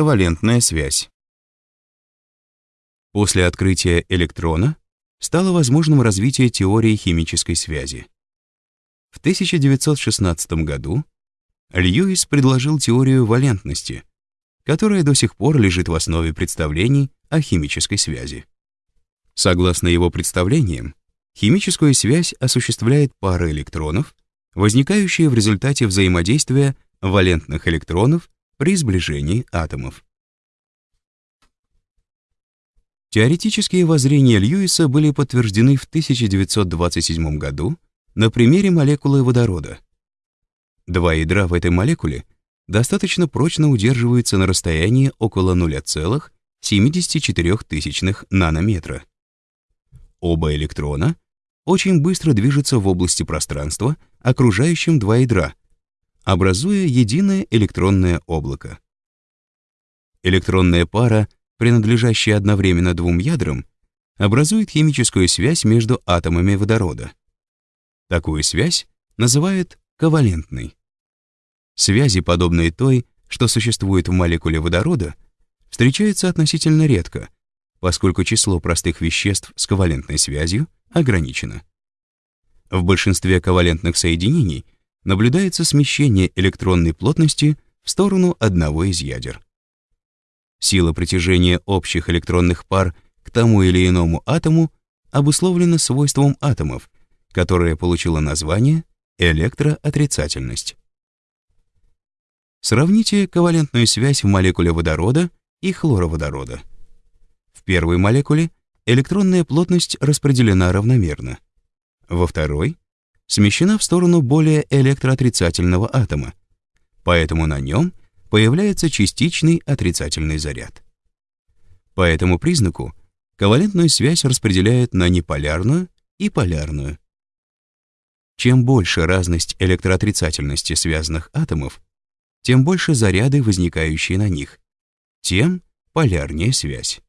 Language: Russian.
Ковалентная связь. После открытия электрона стало возможным развитие теории химической связи. В 1916 году Льюис предложил теорию валентности, которая до сих пор лежит в основе представлений о химической связи. Согласно его представлениям, химическую связь осуществляет пара электронов, возникающие в результате взаимодействия валентных электронов при сближении атомов. Теоретические воззрения Льюиса были подтверждены в 1927 году на примере молекулы водорода. Два ядра в этой молекуле достаточно прочно удерживаются на расстоянии около 0,74 нанометра. Оба электрона очень быстро движутся в области пространства, окружающем два ядра, образуя единое электронное облако. Электронная пара, принадлежащая одновременно двум ядрам, образует химическую связь между атомами водорода. Такую связь называют ковалентной. Связи, подобные той, что существует в молекуле водорода, встречаются относительно редко, поскольку число простых веществ с ковалентной связью ограничено. В большинстве ковалентных соединений – наблюдается смещение электронной плотности в сторону одного из ядер. Сила притяжения общих электронных пар к тому или иному атому обусловлена свойством атомов, которое получило название электроотрицательность. Сравните ковалентную связь в молекуле водорода и хлороводорода. В первой молекуле электронная плотность распределена равномерно. Во второй смещена в сторону более электроотрицательного атома, поэтому на нем появляется частичный отрицательный заряд. По этому признаку ковалентную связь распределяют на неполярную и полярную. Чем больше разность электроотрицательности связанных атомов, тем больше заряды, возникающие на них, тем полярнее связь.